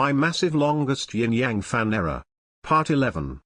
My massive longest yin yang fan error. Part 11.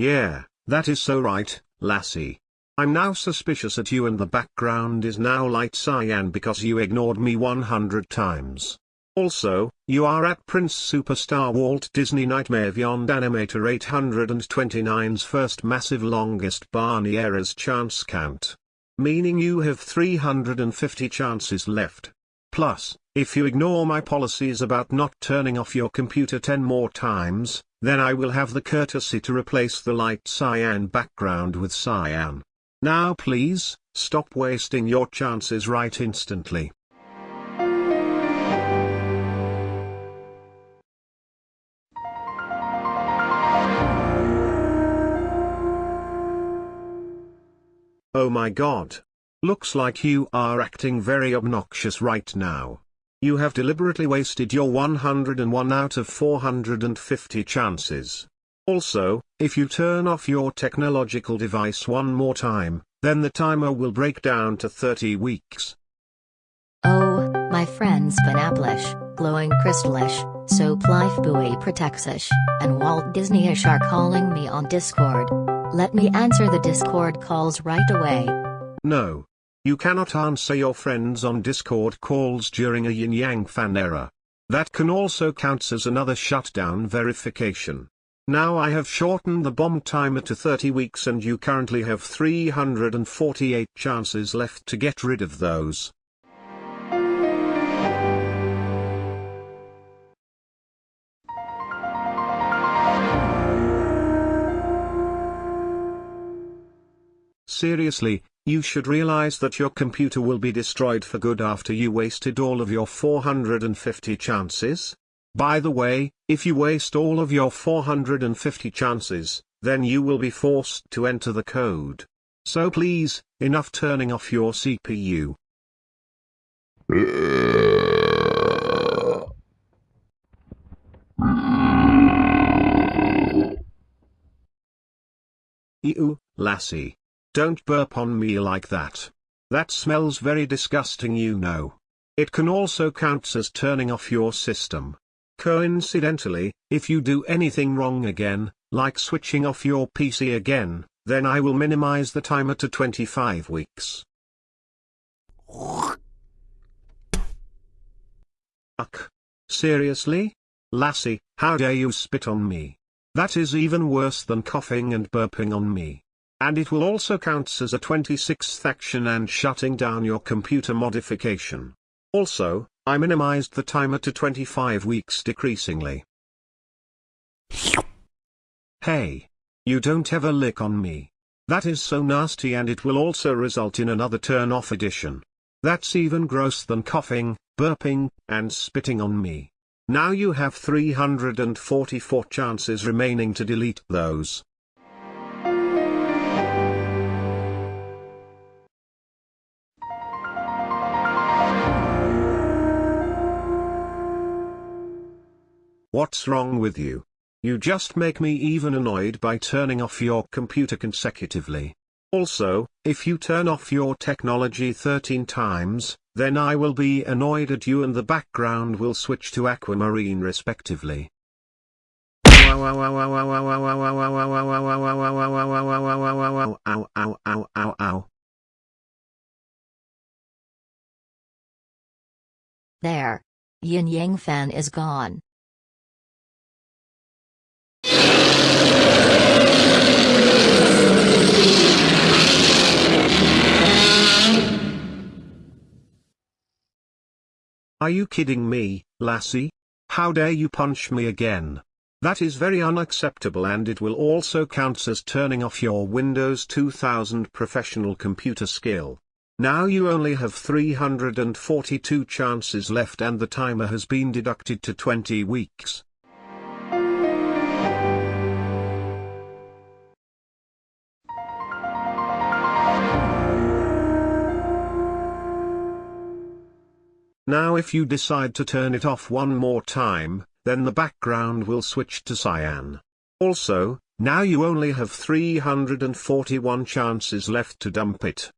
Yeah, that is so right, lassie. I'm now suspicious at you and the background is now light cyan because you ignored me 100 times. Also, you are at Prince Superstar Walt Disney Nightmare Beyond Animator 829's first massive longest Barney errors chance count. Meaning you have 350 chances left. Plus, if you ignore my policies about not turning off your computer 10 more times, then I will have the courtesy to replace the light cyan background with cyan. Now please, stop wasting your chances right instantly. Oh my god. Looks like you are acting very obnoxious right now. You have deliberately wasted your 101 out of 450 chances. Also, if you turn off your technological device one more time, then the timer will break down to 30 weeks. Oh, my friends Vanaplish, Glowing Crystalish, Soap Life Buoy Protectish, and Walt Disneyish are calling me on Discord. Let me answer the Discord calls right away. No. You cannot answer your friends on Discord calls during a yin yang fan error. That can also counts as another shutdown verification. Now I have shortened the bomb timer to 30 weeks and you currently have 348 chances left to get rid of those. Seriously, you should realize that your computer will be destroyed for good after you wasted all of your 450 chances. By the way, if you waste all of your 450 chances, then you will be forced to enter the code. So please, enough turning off your CPU. Ew, lassie. Don't burp on me like that. That smells very disgusting you know. It can also count as turning off your system. Coincidentally, if you do anything wrong again, like switching off your PC again, then I will minimize the timer to 25 weeks. Seriously? Lassie, how dare you spit on me? That is even worse than coughing and burping on me. And it will also count as a 26th action and shutting down your computer modification. Also, I minimized the timer to 25 weeks decreasingly. Hey! You don't ever lick on me. That is so nasty and it will also result in another turn off edition. That's even gross than coughing, burping, and spitting on me. Now you have 344 chances remaining to delete those. What's wrong with you? You just make me even annoyed by turning off your computer consecutively. Also, if you turn off your technology 13 times, then I will be annoyed at you and the background will switch to aquamarine respectively. There. Yin Yang fan is gone. Are you kidding me, lassie? How dare you punch me again? That is very unacceptable and it will also count as turning off your Windows 2000 professional computer skill. Now you only have 342 chances left and the timer has been deducted to 20 weeks. Now if you decide to turn it off one more time, then the background will switch to cyan. Also, Now you only have 341 chances left to dump it.